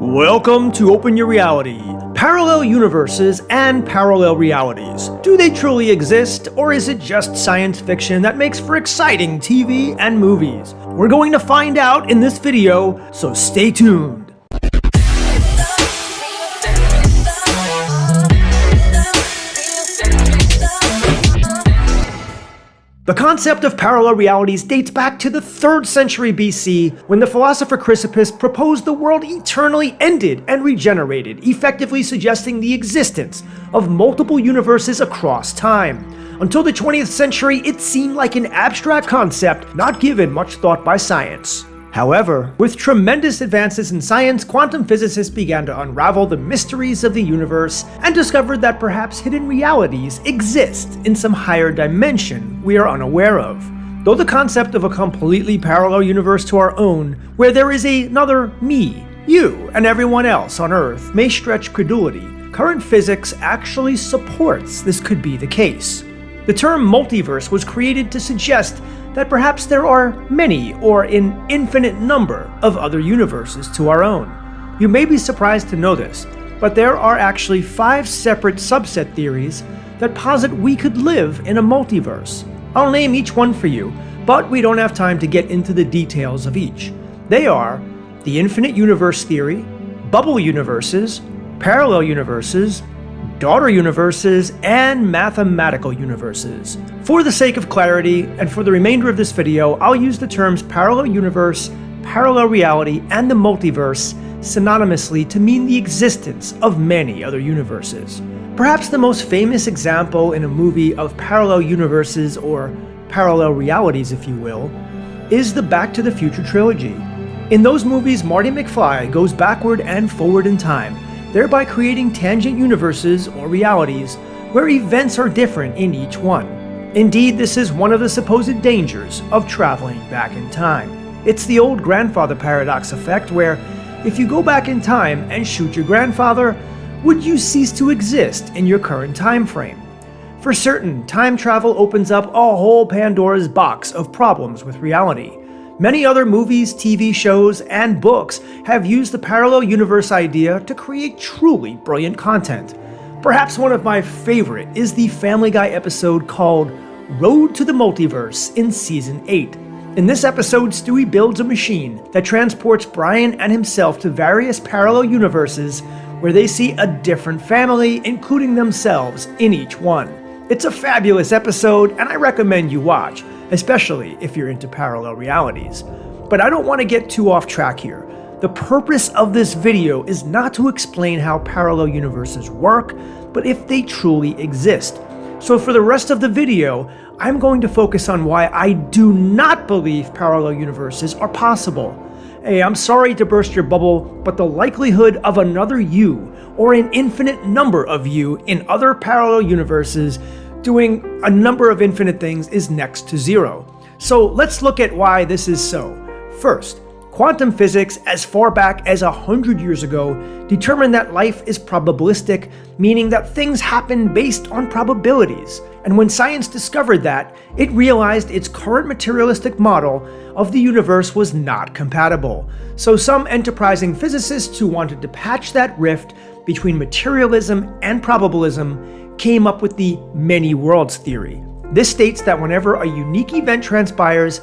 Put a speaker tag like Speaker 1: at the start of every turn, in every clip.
Speaker 1: Welcome to Open Your Reality. Parallel universes and parallel realities. Do they truly exist, or is it just science fiction that makes for exciting TV and movies? We're going to find out in this video, so stay tuned. The concept of parallel realities dates back to the 3rd century BC when the philosopher Chrysippus proposed the world eternally ended and regenerated, effectively suggesting the existence of multiple universes across time. Until the 20th century, it seemed like an abstract concept not given much thought by science. However, with tremendous advances in science, quantum physicists began to unravel the mysteries of the universe and discovered that perhaps hidden realities exist in some higher dimension we are unaware of. Though the concept of a completely parallel universe to our own, where there is another me, you, and everyone else on Earth may stretch credulity, current physics actually supports this could be the case. The term multiverse was created to suggest that perhaps there are many or an infinite number of other universes to our own. You may be surprised to know this, but there are actually five separate subset theories that posit we could live in a multiverse. I'll name each one for you, but we don't have time to get into the details of each. They are the infinite universe theory, bubble universes, parallel universes, daughter universes, and mathematical universes. For the sake of clarity, and for the remainder of this video, I'll use the terms parallel universe, parallel reality, and the multiverse synonymously to mean the existence of many other universes. Perhaps the most famous example in a movie of parallel universes, or parallel realities if you will, is the Back to the Future trilogy. In those movies, Marty McFly goes backward and forward in time, thereby creating tangent universes or realities where events are different in each one. Indeed, this is one of the supposed dangers of traveling back in time. It's the old grandfather paradox effect where if you go back in time and shoot your grandfather, would you cease to exist in your current time frame? For certain, time travel opens up a whole Pandora's box of problems with reality. Many other movies, TV shows, and books have used the parallel universe idea to create truly brilliant content. Perhaps one of my favorite is the Family Guy episode called Road to the Multiverse in Season 8. In this episode, Stewie builds a machine that transports Brian and himself to various parallel universes where they see a different family, including themselves, in each one. It's a fabulous episode, and I recommend you watch especially if you're into parallel realities. But I don't want to get too off track here. The purpose of this video is not to explain how parallel universes work, but if they truly exist. So for the rest of the video, I'm going to focus on why I do not believe parallel universes are possible. Hey, I'm sorry to burst your bubble, but the likelihood of another you, or an infinite number of you in other parallel universes doing a number of infinite things is next to zero. So let's look at why this is so. First, quantum physics as far back as a hundred years ago determined that life is probabilistic, meaning that things happen based on probabilities. And when science discovered that, it realized its current materialistic model of the universe was not compatible. So some enterprising physicists who wanted to patch that rift between materialism and probabilism came up with the many worlds theory. This states that whenever a unique event transpires,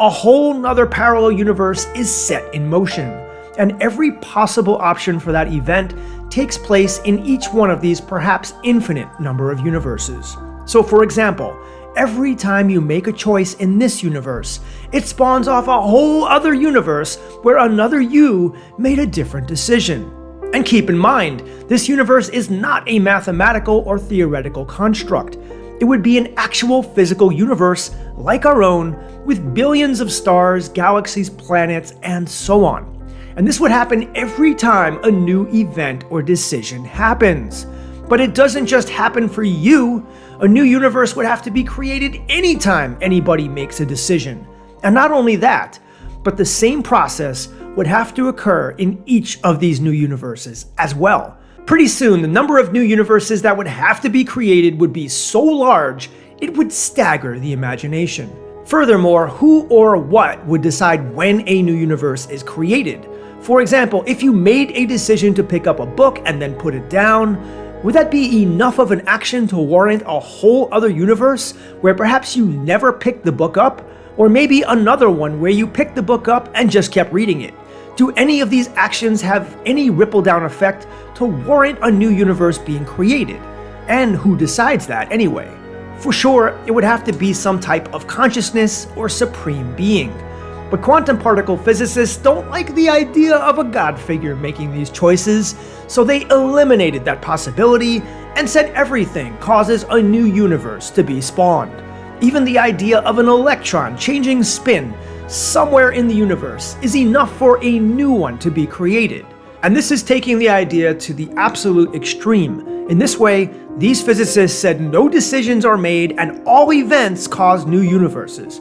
Speaker 1: a whole nother parallel universe is set in motion, and every possible option for that event takes place in each one of these perhaps infinite number of universes. So for example, every time you make a choice in this universe, it spawns off a whole other universe where another you made a different decision. And keep in mind, this universe is not a mathematical or theoretical construct. It would be an actual physical universe like our own, with billions of stars, galaxies, planets, and so on. And this would happen every time a new event or decision happens. But it doesn't just happen for you. A new universe would have to be created anytime anybody makes a decision. And not only that, but the same process would have to occur in each of these new universes as well. Pretty soon, the number of new universes that would have to be created would be so large, it would stagger the imagination. Furthermore, who or what would decide when a new universe is created? For example, if you made a decision to pick up a book and then put it down, would that be enough of an action to warrant a whole other universe where perhaps you never picked the book up? Or maybe another one where you picked the book up and just kept reading it? Do any of these actions have any ripple down effect to warrant a new universe being created? And who decides that anyway? For sure, it would have to be some type of consciousness or supreme being. But quantum particle physicists don't like the idea of a god figure making these choices, so they eliminated that possibility and said everything causes a new universe to be spawned. Even the idea of an electron changing spin somewhere in the universe is enough for a new one to be created. And this is taking the idea to the absolute extreme. In this way, these physicists said no decisions are made and all events cause new universes.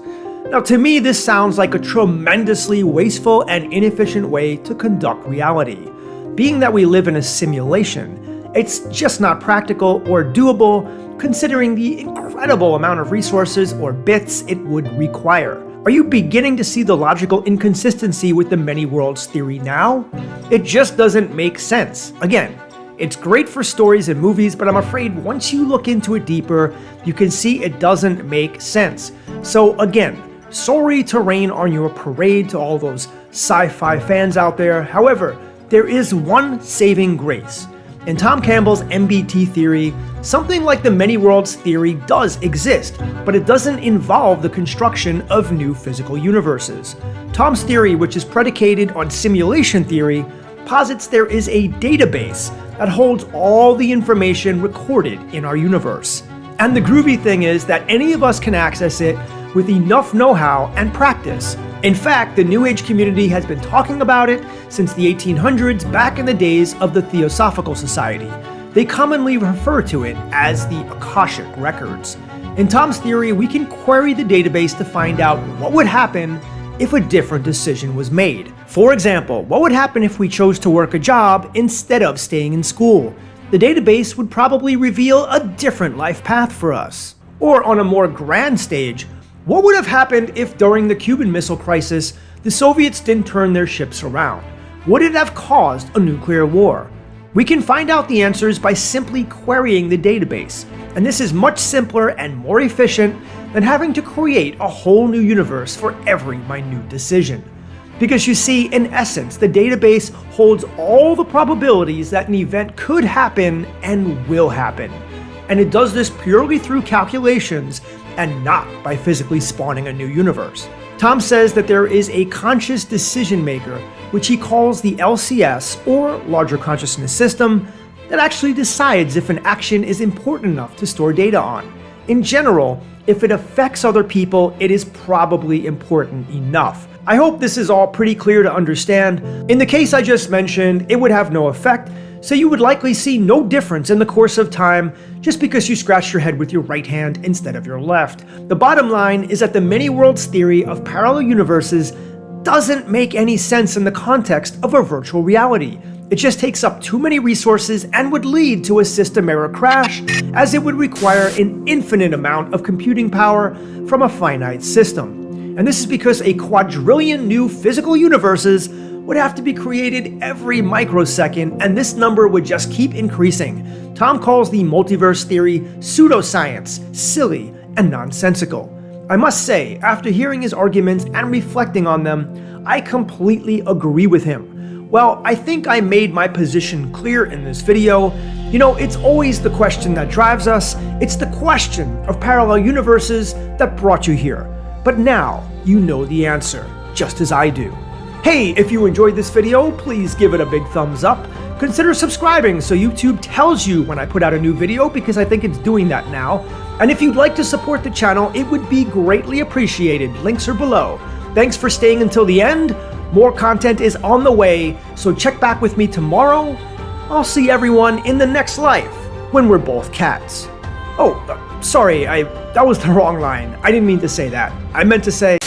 Speaker 1: Now to me this sounds like a tremendously wasteful and inefficient way to conduct reality. Being that we live in a simulation, it's just not practical or doable considering the incredible amount of resources or bits it would require. Are you beginning to see the logical inconsistency with the many worlds theory now? It just doesn't make sense. Again, it's great for stories and movies, but I'm afraid once you look into it deeper, you can see it doesn't make sense. So again, sorry to rain on your parade to all those sci-fi fans out there. However, there is one saving grace. In Tom Campbell's MBT theory, something like the many worlds theory does exist, but it doesn't involve the construction of new physical universes. Tom's theory, which is predicated on simulation theory, posits there is a database that holds all the information recorded in our universe. And the groovy thing is that any of us can access it with enough know-how and practice. In fact, the New Age community has been talking about it since the 1800s back in the days of the Theosophical Society. They commonly refer to it as the Akashic Records. In Tom's theory, we can query the database to find out what would happen if a different decision was made. For example, what would happen if we chose to work a job instead of staying in school? The database would probably reveal a different life path for us. Or on a more grand stage, what would have happened if during the Cuban Missile Crisis, the Soviets didn't turn their ships around? Would it have caused a nuclear war? We can find out the answers by simply querying the database, and this is much simpler and more efficient than having to create a whole new universe for every minute decision. Because you see, in essence, the database holds all the probabilities that an event could happen and will happen. And it does this purely through calculations and not by physically spawning a new universe. Tom says that there is a conscious decision maker, which he calls the LCS, or Larger Consciousness System, that actually decides if an action is important enough to store data on. In general, if it affects other people, it is probably important enough. I hope this is all pretty clear to understand. In the case I just mentioned, it would have no effect, so you would likely see no difference in the course of time just because you scratched your head with your right hand instead of your left. The bottom line is that the many worlds theory of parallel universes doesn't make any sense in the context of a virtual reality. It just takes up too many resources and would lead to a system error crash, as it would require an infinite amount of computing power from a finite system. And this is because a quadrillion new physical universes would have to be created every microsecond, and this number would just keep increasing. Tom calls the multiverse theory pseudoscience, silly, and nonsensical. I must say, after hearing his arguments and reflecting on them, I completely agree with him. Well, I think I made my position clear in this video. You know, it's always the question that drives us, it's the question of parallel universes that brought you here. But now, you know the answer, just as I do. Hey, if you enjoyed this video, please give it a big thumbs up. Consider subscribing so YouTube tells you when I put out a new video because I think it's doing that now. And if you'd like to support the channel, it would be greatly appreciated. Links are below. Thanks for staying until the end. More content is on the way, so check back with me tomorrow. I'll see everyone in the next life when we're both cats. Oh, uh, sorry, I that was the wrong line. I didn't mean to say that. I meant to say...